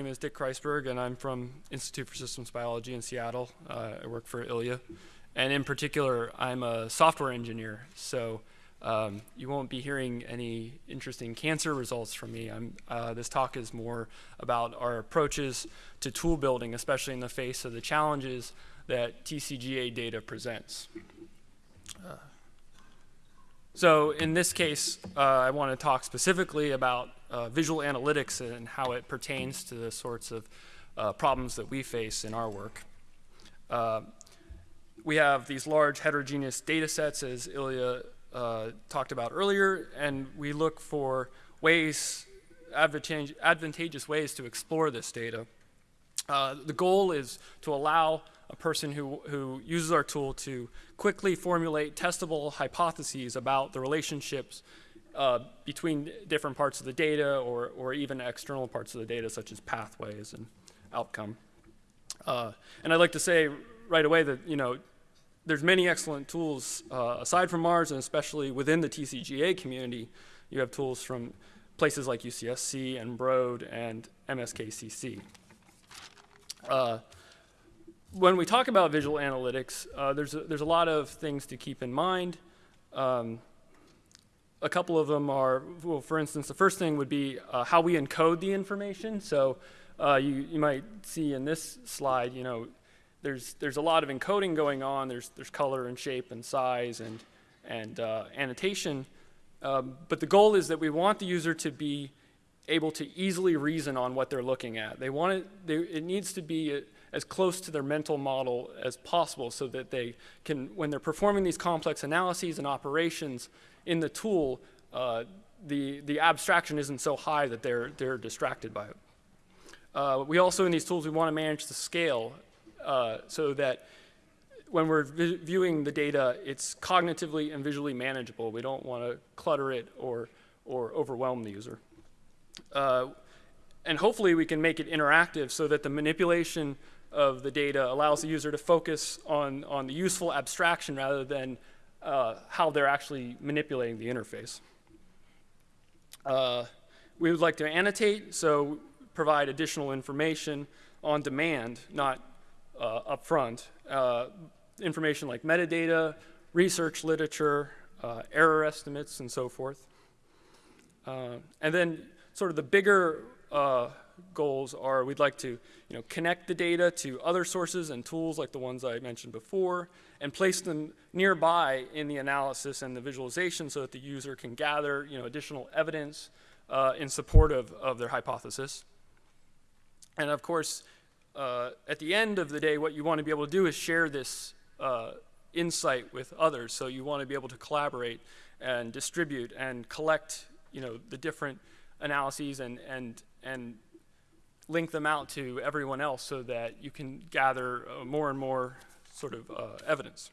My name is Dick Kreisberg, and I'm from Institute for Systems Biology in Seattle. Uh, I work for Ilya. And in particular, I'm a software engineer. So um, you won't be hearing any interesting cancer results from me. Uh, this talk is more about our approaches to tool building, especially in the face of the challenges that TCGA data presents. Uh, so in this case, uh, I want to talk specifically about uh, visual analytics and how it pertains to the sorts of uh, problems that we face in our work. Uh, we have these large heterogeneous data sets, as Ilya uh, talked about earlier, and we look for ways, advantageous ways to explore this data. Uh, the goal is to allow a person who, who uses our tool to quickly formulate testable hypotheses about the relationships uh, between different parts of the data or, or even external parts of the data such as pathways and outcome. Uh, and I'd like to say right away that, you know, there's many excellent tools uh, aside from Mars and especially within the TCGA community. You have tools from places like UCSC and Broad and MSKCC. Uh, when we talk about visual analytics, uh, there's, a, there's a lot of things to keep in mind. Um, a couple of them are, well, for instance, the first thing would be uh, how we encode the information. So uh, you, you might see in this slide, you know, there's, there's a lot of encoding going on. There's, there's color and shape and size and, and uh, annotation. Um, but the goal is that we want the user to be able to easily reason on what they're looking at. They want it, they, it needs to be a, as close to their mental model as possible so that they can, when they're performing these complex analyses and operations, in the tool, uh, the, the abstraction isn't so high that they're, they're distracted by it. Uh, we also, in these tools, we want to manage the scale uh, so that when we're viewing the data, it's cognitively and visually manageable. We don't want to clutter it or, or overwhelm the user. Uh, and hopefully we can make it interactive so that the manipulation of the data allows the user to focus on, on the useful abstraction rather than uh, how they're actually manipulating the interface. Uh, we would like to annotate, so provide additional information on demand, not uh, upfront. Uh, information like metadata, research literature, uh, error estimates, and so forth. Uh, and then sort of the bigger goals are we'd like to you know, connect the data to other sources and tools like the ones I mentioned before and place them nearby in the analysis and the visualization so that the user can gather you know, additional evidence uh, in support of, of their hypothesis. And of course, uh, at the end of the day, what you want to be able to do is share this uh, insight with others. So you want to be able to collaborate and distribute and collect you know, the different analyses and, and, and link them out to everyone else so that you can gather uh, more and more sort of uh, evidence.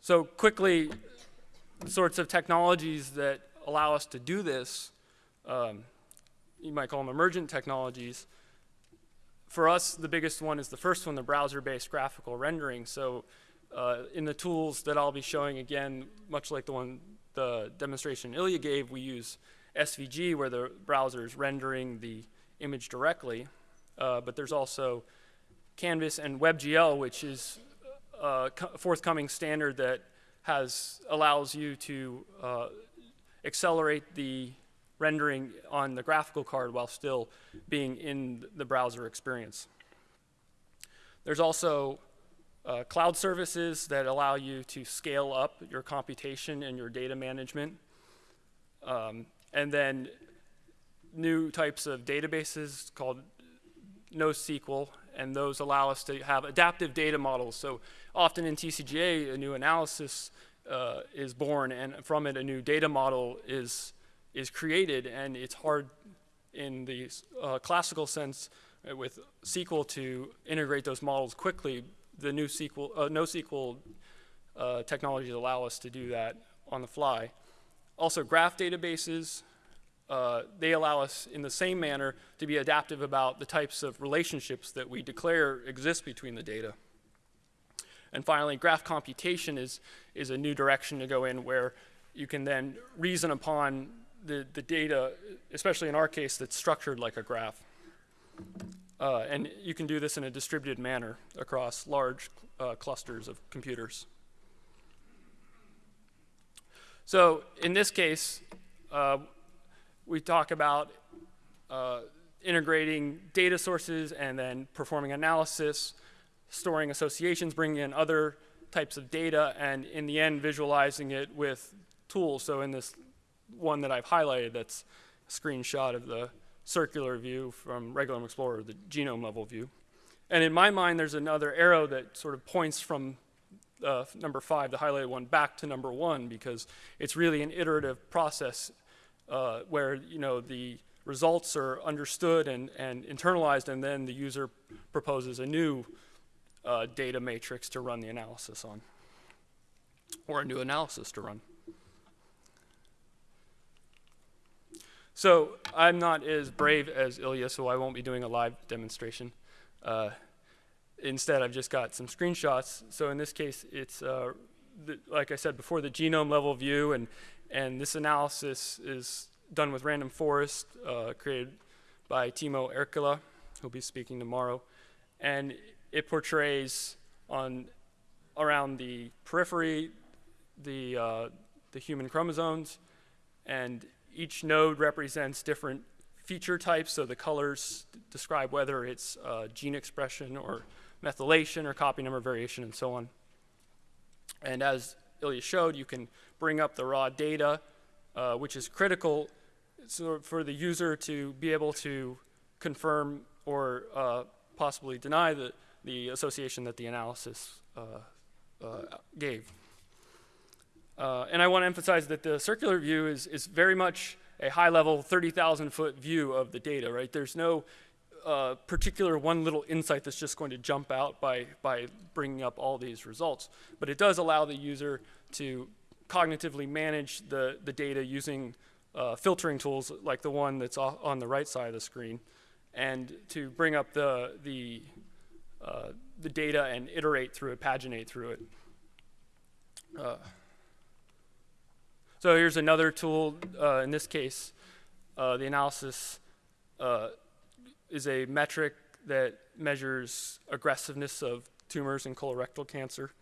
So quickly, the sorts of technologies that allow us to do this, um, you might call them emergent technologies. For us, the biggest one is the first one, the browser-based graphical rendering. So uh, in the tools that I'll be showing again, much like the one the demonstration Ilya gave, we use SVG where the browser is rendering the image directly, uh, but there's also Canvas and WebGL, which is a forthcoming standard that has allows you to uh, accelerate the rendering on the graphical card while still being in the browser experience. There's also uh, cloud services that allow you to scale up your computation and your data management. Um, and then new types of databases called NoSQL, and those allow us to have adaptive data models. So often in TCGA, a new analysis uh, is born, and from it, a new data model is, is created, and it's hard in the uh, classical sense uh, with SQL to integrate those models quickly. The new SQL, uh, NoSQL uh, technologies allow us to do that on the fly. Also graph databases, uh, they allow us in the same manner to be adaptive about the types of relationships that we declare exist between the data. And finally, graph computation is, is a new direction to go in where you can then reason upon the, the data, especially in our case, that's structured like a graph. Uh, and you can do this in a distributed manner across large uh, clusters of computers. So in this case, uh, we talk about uh, integrating data sources and then performing analysis, storing associations, bringing in other types of data, and in the end, visualizing it with tools. So in this one that I've highlighted, that's a screenshot of the circular view from Regulome Explorer, the genome level view. And in my mind, there's another arrow that sort of points from uh, number five, the highlighted one, back to number one because it's really an iterative process uh, where you know the results are understood and, and internalized, and then the user proposes a new uh, data matrix to run the analysis on, or a new analysis to run. So I'm not as brave as Ilya, so I won't be doing a live demonstration. Uh, instead, I've just got some screenshots. So in this case, it's, uh, the, like I said before, the genome level view, and, and this analysis is done with random forest, uh, created by Timo Erkkilä, who'll be speaking tomorrow. And it portrays on around the periphery the, uh, the human chromosomes, and each node represents different feature types, so the colors describe whether it's uh, gene expression or methylation or copy number variation and so on. And as Ilya showed, you can bring up the raw data, uh, which is critical so for the user to be able to confirm or uh, possibly deny the, the association that the analysis uh, uh, gave. Uh, and I want to emphasize that the circular view is, is very much a high level 30,000 foot view of the data, right? There's no particular one little insight that's just going to jump out by, by bringing up all these results. But it does allow the user to cognitively manage the, the data using uh, filtering tools like the one that's on the right side of the screen and to bring up the, the, uh, the data and iterate through it, paginate through it. Uh, so here's another tool. Uh, in this case, uh, the analysis uh, is a metric that measures aggressiveness of tumors in colorectal cancer.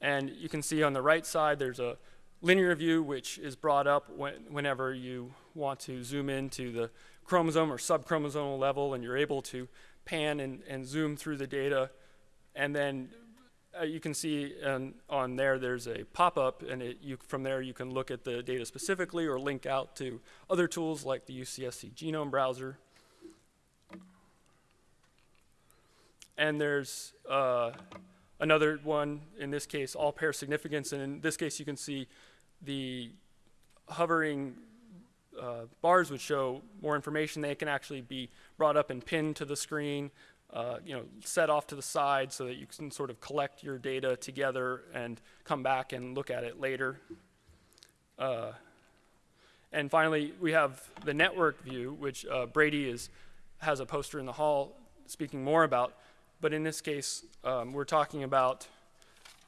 And you can see on the right side, there's a linear view, which is brought up when, whenever you want to zoom into the chromosome or subchromosomal level, and you're able to pan and, and zoom through the data. And then uh, you can see um, on there there's a pop-up and it, you, from there you can look at the data specifically or link out to other tools like the UCSC genome browser. And there's uh, another one, in this case, all pair significance. And in this case, you can see the hovering uh, bars would show more information. They can actually be brought up and pinned to the screen uh, you know, set off to the side so that you can sort of collect your data together and come back and look at it later. Uh, and finally, we have the network view, which uh, Brady is, has a poster in the hall speaking more about. But in this case, um, we're talking about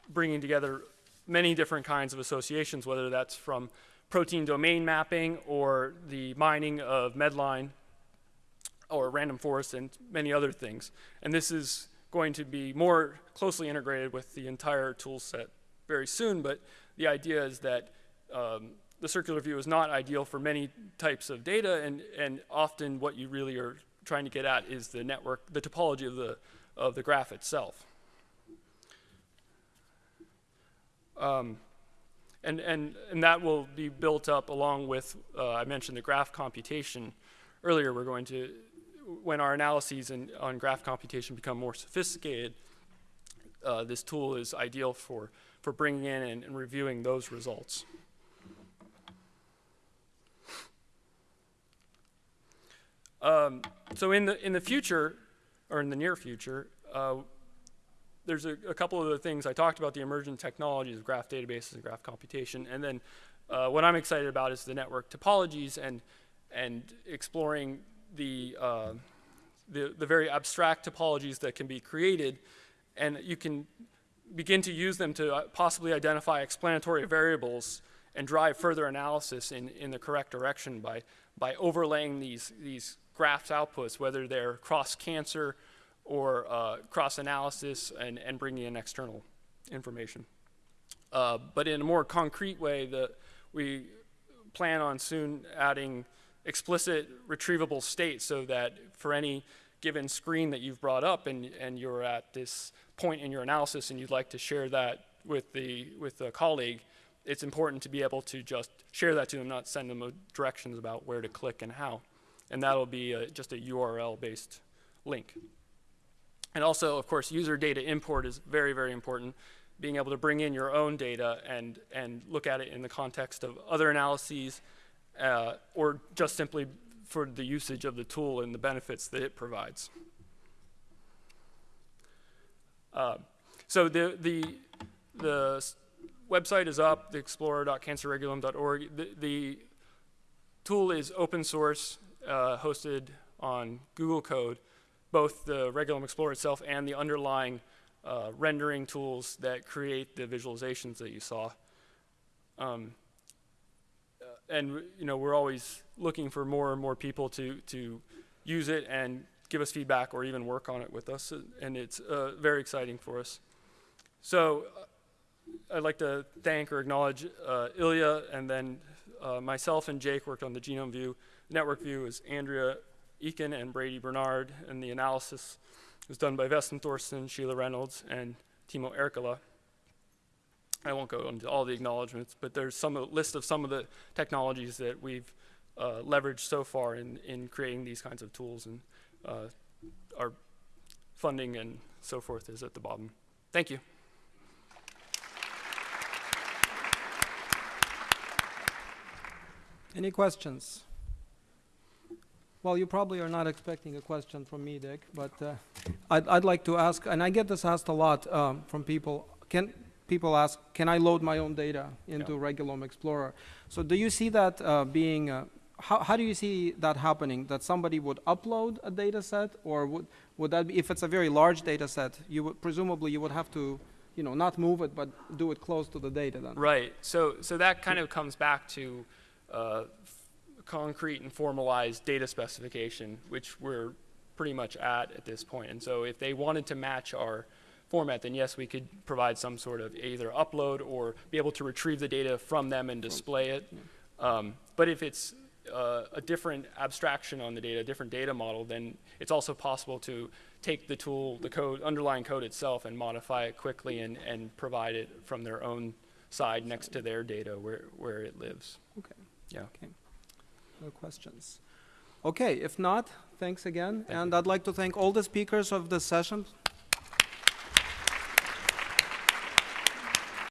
bringing together many different kinds of associations, whether that's from protein domain mapping or the mining of Medline or random forest and many other things. And this is going to be more closely integrated with the entire tool set very soon, but the idea is that um, the circular view is not ideal for many types of data, and, and often what you really are trying to get at is the network, the topology of the, of the graph itself. Um, and, and, and that will be built up along with, uh, I mentioned the graph computation earlier, we're going to when our analyses in, on graph computation become more sophisticated, uh, this tool is ideal for, for bringing in and, and reviewing those results. Um, so in the, in the future, or in the near future, uh, there's a, a, couple of the things. I talked about, the emerging technologies of graph databases and graph computation, and then uh, what I'm excited about is the network topologies and, and exploring the, uh, the, the very abstract topologies that can be created, and you can begin to use them to uh, possibly identify explanatory variables and drive further analysis in, in the correct direction by, by overlaying these, these graphs outputs, whether they're cross-cancer or uh, cross-analysis and, and bringing in external information. Uh, but in a more concrete way, the, we plan on soon adding explicit retrievable state so that for any given screen that you've brought up and, and you're at this point in your analysis and you'd like to share that with the with a colleague, it's important to be able to just share that to them, not send them directions about where to click and how. And that'll be uh just a URL-based link. And also, of course, user data import is very, very important. Being able to bring in your own data and, and look at it in the context of other analyses, uh, or just simply for the usage of the tool and the benefits that it provides. Uh, so the, the, the website is up, the explorer.cancerregulome.org. The, the tool is open source, uh, hosted on Google Code, both the Regulome Explorer itself and the underlying uh, rendering tools that create the visualizations that you saw. Um, uh, and you know we're always looking for more and more people to to use it and give us feedback or even work on it with us, and it's uh, very exciting for us. So uh, I'd like to thank or acknowledge uh, Ilya, and then uh, myself and Jake worked on the genome view. Network view is Andrea Eakin and Brady Bernard, and the analysis was done by Vesteinn Thorsson, Sheila Reynolds, and Timo Erkkilä. I won't go into all the acknowledgments, but there's some a list of some of the technologies that we've uh, leveraged so far in, in creating these kinds of tools, and uh, our funding and so forth is at the bottom. Thank you. Any questions? Well, you probably are not expecting a question from me, Dick, but uh, I'd, I'd like to ask, and I get this asked a lot um, from people. Can people ask, can I load my own data into Regulome Explorer? So do you see that uh, being? Uh, how, how do you see that happening? That somebody would upload a data set, or would would that be if it's a very large data set? You would presumably you would have to, you know, not move it, but do it close to the data then. Right. So, so that kind of comes back to uh, concrete and formalized data specification, which we're pretty much at at this point. And so, if they wanted to match our format, then yes, we could provide some sort of either upload or be able to retrieve the data from them and display it. Um, but if it's uh, a different abstraction on the data, a different data model, then it's also possible to take the tool, the code, underlying code itself, and modify it quickly and, and provide it from their own side next to their data where, where it lives. Okay. Yeah. No questions. Okay, if not, thanks again. Thank and you. I'd like to thank all the speakers of this session.